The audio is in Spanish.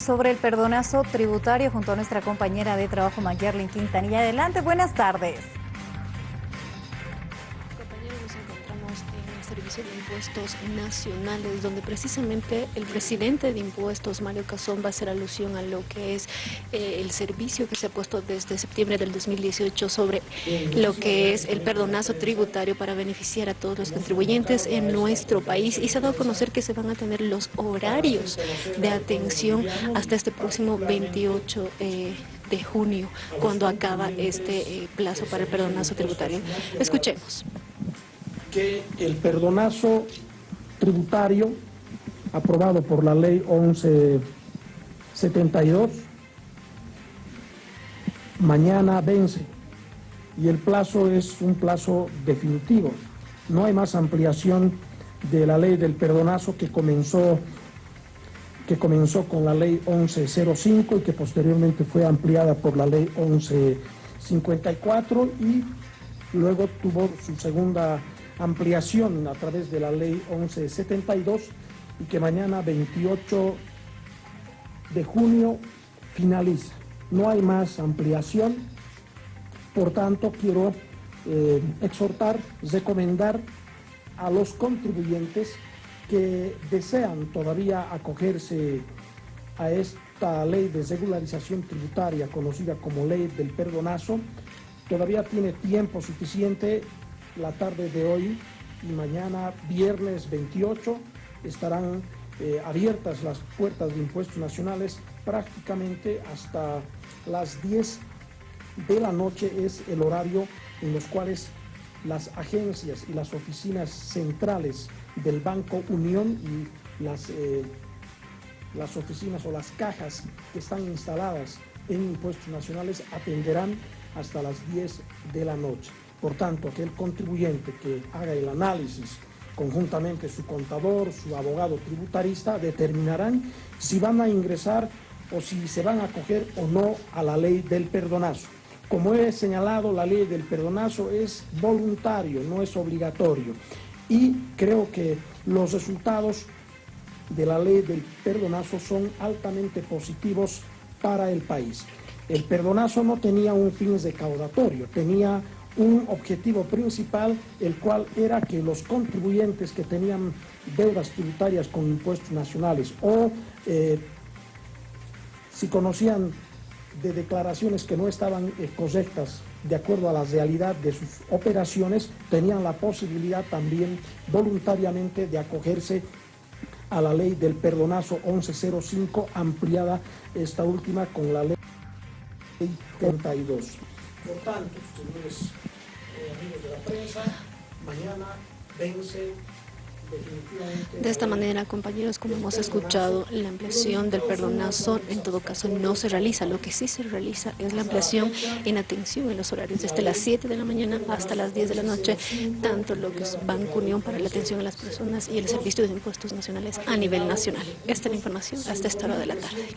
sobre el perdonazo tributario junto a nuestra compañera de trabajo Mayerlin Quintanilla. Adelante, buenas tardes. Servicio de Impuestos Nacionales, donde precisamente el presidente de Impuestos, Mario Cazón, va a hacer alusión a lo que es eh, el servicio que se ha puesto desde septiembre del 2018 sobre lo que es el perdonazo tributario para beneficiar a todos los contribuyentes en nuestro país y se ha dado a conocer que se van a tener los horarios de atención hasta este próximo 28 eh, de junio, cuando acaba este eh, plazo para el perdonazo tributario. Escuchemos que el perdonazo tributario aprobado por la ley 1172 mañana vence y el plazo es un plazo definitivo. No hay más ampliación de la ley del perdonazo que comenzó, que comenzó con la ley 1105 y que posteriormente fue ampliada por la ley 1154 y luego tuvo su segunda ampliación a través de la ley 1172 y que mañana 28 de junio finaliza. No hay más ampliación, por tanto quiero eh, exhortar, recomendar a los contribuyentes que desean todavía acogerse a esta ley de regularización tributaria conocida como ley del perdonazo, todavía tiene tiempo suficiente la tarde de hoy y mañana, viernes 28, estarán eh, abiertas las puertas de impuestos nacionales prácticamente hasta las 10 de la noche es el horario en los cuales las agencias y las oficinas centrales del Banco Unión y las, eh, las oficinas o las cajas que están instaladas en impuestos nacionales atenderán hasta las 10 de la noche. Por tanto, aquel contribuyente que haga el análisis conjuntamente su contador, su abogado tributarista, determinarán si van a ingresar o si se van a acoger o no a la ley del perdonazo. Como he señalado, la ley del perdonazo es voluntario, no es obligatorio. Y creo que los resultados de la ley del perdonazo son altamente positivos para el país. El perdonazo no tenía un fin recaudatorio, tenía un objetivo principal, el cual era que los contribuyentes que tenían deudas tributarias con impuestos nacionales o eh, si conocían de declaraciones que no estaban eh, correctas de acuerdo a la realidad de sus operaciones, tenían la posibilidad también voluntariamente de acogerse a la ley del perdonazo 1105, ampliada esta última con la ley 32. Por tanto, señores eh, amigos de la prensa, mañana vence de esta manera, compañeros, como hemos escuchado, la ampliación del perdonazo en todo caso no se realiza. Lo que sí se realiza es la ampliación en atención en los horarios desde las 7 de la mañana hasta las 10 de la noche, tanto lo que es Banco Unión para la atención a las personas y el Servicio de Impuestos Nacionales a nivel nacional. Esta es la información hasta esta hora de la tarde.